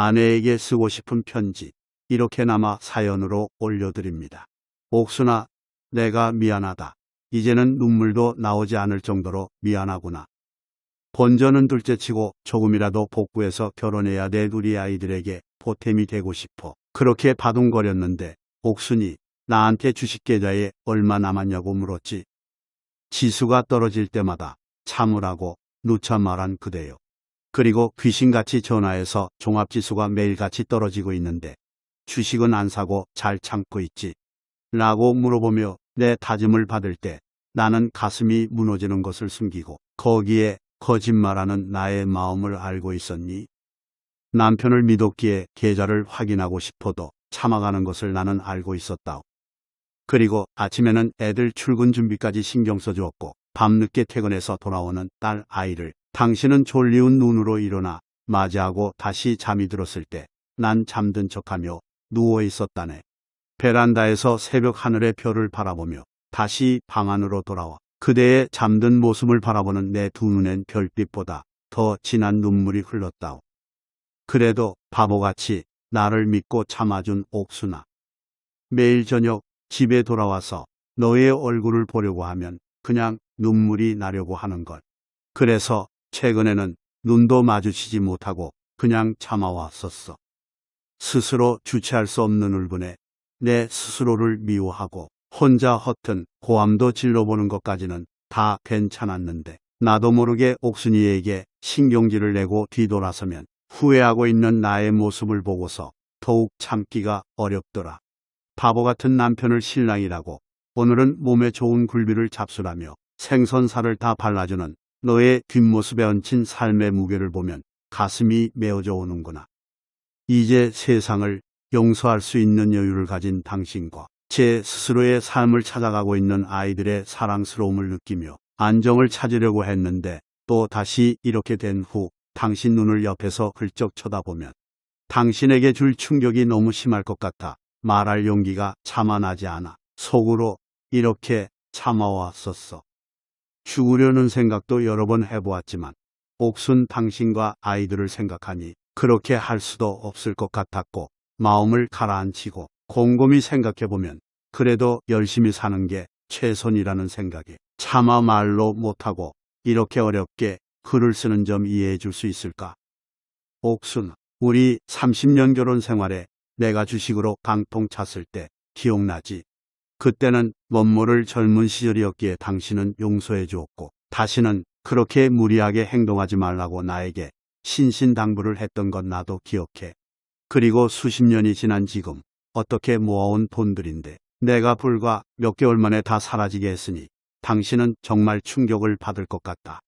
아내에게 쓰고 싶은 편지 이렇게나마 사연으로 올려드립니다. 옥순아, 내가 미안하다. 이제는 눈물도 나오지 않을 정도로 미안하구나. 본전은 둘째치고 조금이라도 복구해서 결혼해야 내 우리 아이들에게 보탬이 되고 싶어. 그렇게 바둥거렸는데 옥순이 나한테 주식 계좌에 얼마 남았냐고 물었지. 지수가 떨어질 때마다 참으라고 누차 말한 그대요. 그리고 귀신같이 전화해서 종합지수가 매일같이 떨어지고 있는데 주식은 안 사고 잘 참고 있지. 라고 물어보며 내 다짐을 받을 때 나는 가슴이 무너지는 것을 숨기고 거기에 거짓말하는 나의 마음을 알고 있었니? 남편을 믿었기에 계좌를 확인하고 싶어도 참아가는 것을 나는 알고 있었다. 그리고 아침에는 애들 출근 준비까지 신경 써주었고 밤늦게 퇴근해서 돌아오는 딸 아이를 당신은 졸리운 눈으로 일어나 맞이하고 다시 잠이 들었을 때 난 잠든 척하며 누워 있었다네. 베란다에서 새벽 하늘의 별을 바라보며 다시 방 안으로 돌아와 그대의 잠든 모습을 바라보는 내 두 눈엔 별빛보다 더 진한 눈물이 흘렀다오. 그래도 바보같이 나를 믿고 참아준 옥순아. 매일 저녁 집에 돌아와서 너의 얼굴을 보려고 하면 그냥 눈물이 나려고 하는 걸. 그래서 최근에는 눈도 마주치지 못하고 그냥 참아왔었어. 스스로 주체할 수 없는 울분에 내 스스로를 미워하고 혼자 허튼 고함도 질러보는 것까지는 다 괜찮았는데 나도 모르게 옥순이에게 신경질을 내고 뒤돌아서면 후회하고 있는 나의 모습을 보고서 더욱 참기가 어렵더라. 바보 같은 남편을 신랑이라고 오늘은 몸에 좋은 굴비를 잡수라며 생선살을 다 발라주는 너의 뒷모습에 얹힌 삶의 무게를 보면 가슴이 메어져 오는구나. 이제 세상을 용서할 수 있는 여유를 가진 당신과 제 스스로의 삶을 찾아가고 있는 아이들의 사랑스러움을 느끼며 안정을 찾으려고 했는데 또 다시 이렇게 된 후 당신 눈을 옆에서 훌쩍 쳐다보면 당신에게 줄 충격이 너무 심할 것 같아 말할 용기가 차마 나지 않아 속으로 이렇게 참아왔었어. 죽으려는 생각도 여러 번 해보았지만 옥순 당신과 아이들을 생각하니 그렇게 할 수도 없을 것 같았고 마음을 가라앉히고 곰곰이 생각해보면 그래도 열심히 사는 게 최선이라는 생각에 차마 말로 못하고 이렇게 어렵게 글을 쓰는 점 이해해 줄 수 있을까? 옥순, 우리 30년 결혼 생활에 내가 주식으로 강통 찼을 때 기억나지? 그때는 멋모를 젊은 시절이었기에 당신은 용서해 주었고 다시는 그렇게 무리하게 행동하지 말라고 나에게 신신당부를 했던 건 나도 기억해. 그리고 수십 년이 지난 지금 어떻게 모아온 돈들인데 내가 불과 몇 개월 만에 다 사라지게 했으니 당신은 정말 충격을 받을 것 같다.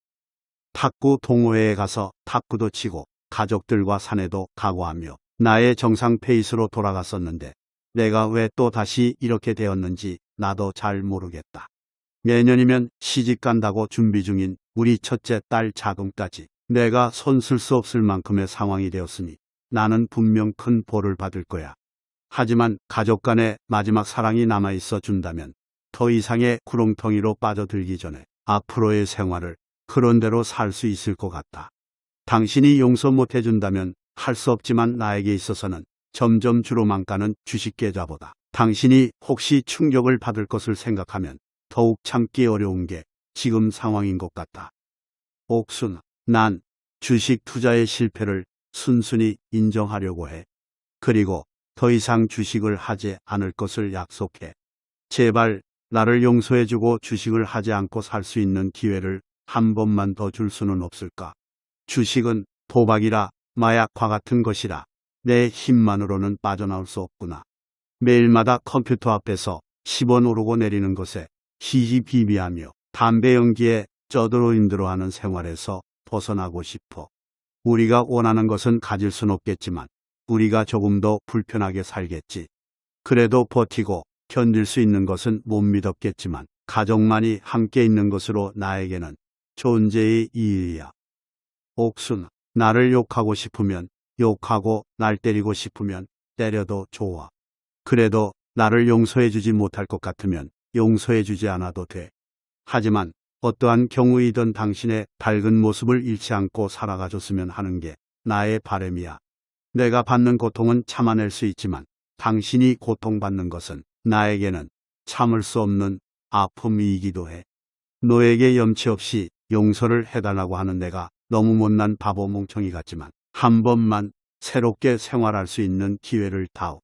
탁구 동호회에 가서 탁구도 치고 가족들과 산에도 가고하며 나의 정상 페이스로 돌아갔었는데 내가 왜 또 다시 이렇게 되었는지 나도 잘 모르겠다. 내년이면 시집 간다고 준비 중인 우리 첫째 딸 자금까지 내가 손쓸 수 없을 만큼의 상황이 되었으니 나는 분명 큰 벌을 받을 거야. 하지만 가족 간의 마지막 사랑이 남아있어 준다면 더 이상의 구렁텅이로 빠져들기 전에 앞으로의 생활을 그런대로 살 수 있을 것 같다. 당신이 용서 못 해준다면 할 수 없지만 나에게 있어서는 점점 주로만 가는 주식계좌보다 당신이 혹시 충격을 받을 것을 생각하면 더욱 참기 어려운 게 지금 상황인 것 같다. 옥순, 난 주식 투자의 실패를 순순히 인정하려고 해. 그리고 더 이상 주식을 하지 않을 것을 약속해. 제발 나를 용서해주고 주식을 하지 않고 살 수 있는 기회를 한 번만 더 줄 수는 없을까? 주식은 도박이라 마약과 같은 것이라 내 힘만으로는 빠져나올 수 없구나. 매일마다 컴퓨터 앞에서 10원 오르고 내리는 것에 히히비비하며 담배 연기에 쩌들어 힘들어하는 생활에서 벗어나고 싶어. 우리가 원하는 것은 가질 순 없겠지만 우리가 조금 더 불편하게 살겠지. 그래도 버티고 견딜 수 있는 것은 못 믿었겠지만 가족만이 함께 있는 것으로 나에게는 존재의 이의야. 옥순, 나를 욕하고 싶으면 욕하고 날 때리고 싶으면 때려도 좋아. 그래도 나를 용서해주지 못할 것 같으면 용서해주지 않아도 돼. 하지만 어떠한 경우이든 당신의 밝은 모습을 잃지 않고 살아가줬으면 하는 게 나의 바램이야. 내가 받는 고통은 참아낼 수 있지만 당신이 고통받는 것은 나에게는 참을 수 없는 아픔이기도 해. 너에게 염치 없이 용서를 해달라고 하는 내가 너무 못난 바보 멍청이 같지만 한 번만 새롭게 생활할 수 있는 기회를 다오.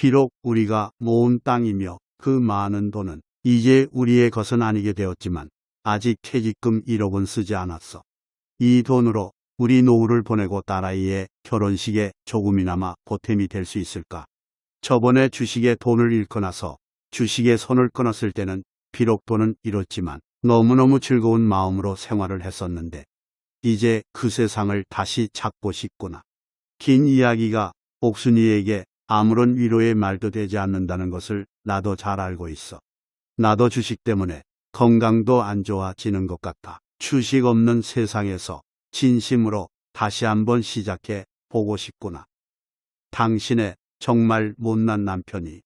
비록 우리가 모은 땅이며 그 많은 돈은 이제 우리의 것은 아니게 되었지만 아직 퇴직금 1억은 쓰지 않았어. 이 돈으로 우리 노후를 보내고 딸아이의 결혼식에 조금이나마 보탬이 될 수 있을까? 저번에 주식에 돈을 잃고 나서 주식에 손을 끊었을 때는 비록 돈은 잃었지만 너무너무 즐거운 마음으로 생활을 했었는데 이제 그 세상을 다시 찾고 싶구나. 긴 이야기가 옥순이에게 아무런 위로의 말도 되지 않는다는 것을 나도 잘 알고 있어. 나도 주식 때문에 건강도 안 좋아지는 것 같아. 주식 없는 세상에서 진심으로 다시 한번 시작해 보고 싶구나. 당신의 정말 못난 남편이